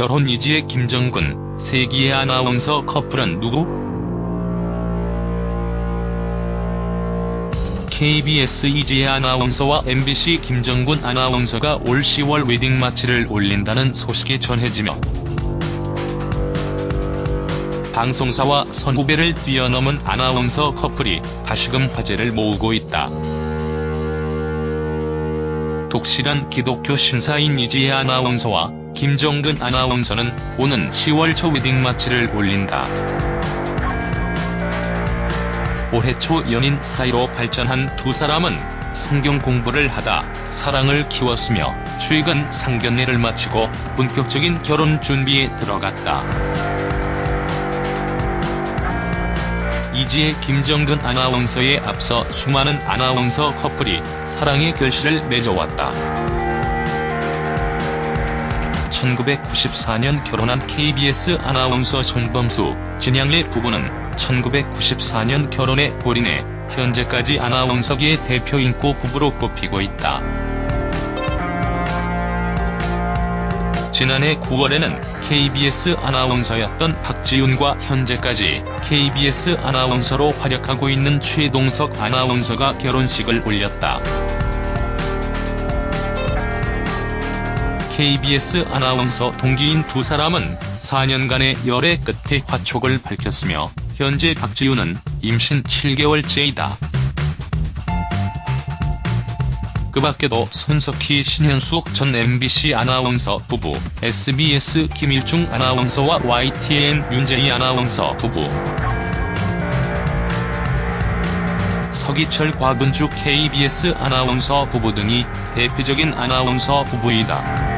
결혼 이지의 김정근, 세기의 아나운서 커플은 누구? KBS 이지혜 아나운서와 MBC 김정근 아나운서가 올 10월 웨딩 마치를 올린다는 소식이 전해지며 방송사와 선후배를 뛰어넘은 아나운서 커플이 다시금 화제를 모으고 있다. 독실한 기독교 신사인 이지혜 아나운서와 김정근 아나운서는 오는 10월 초 웨딩 마치를 올린다. 올해 초 연인 사이로 발전한 두 사람은 성경 공부를 하다 사랑을 키웠으며 최근 상견례를 마치고 본격적인 결혼 준비에 들어갔다. 이지혜 김정근 아나운서에 앞서 수많은 아나운서 커플이 사랑의 결실을 맺어왔다. 1994년 결혼한 KBS 아나운서 손범수, 진양래 부부는 1994년 결혼에 골인해 현재까지 아나운서계의 대표 인고 부부로 꼽히고 있다. 지난해 9월에는 KBS 아나운서였던 박지훈과 현재까지 KBS 아나운서로 활약하고 있는 최동석 아나운서가 결혼식을 올렸다. KBS 아나운서 동기인 두 사람은 4년간의 열애 끝에 화촉을 밝혔으며 현재 박지훈은 임신 7개월째이다. 그 밖에도 손석희 신현숙 전 MBC 아나운서 부부, SBS 김일중 아나운서와 YTN 윤재희 아나운서 부부, 서기철 곽은주 KBS 아나운서 부부 등이 대표적인 아나운서 부부이다.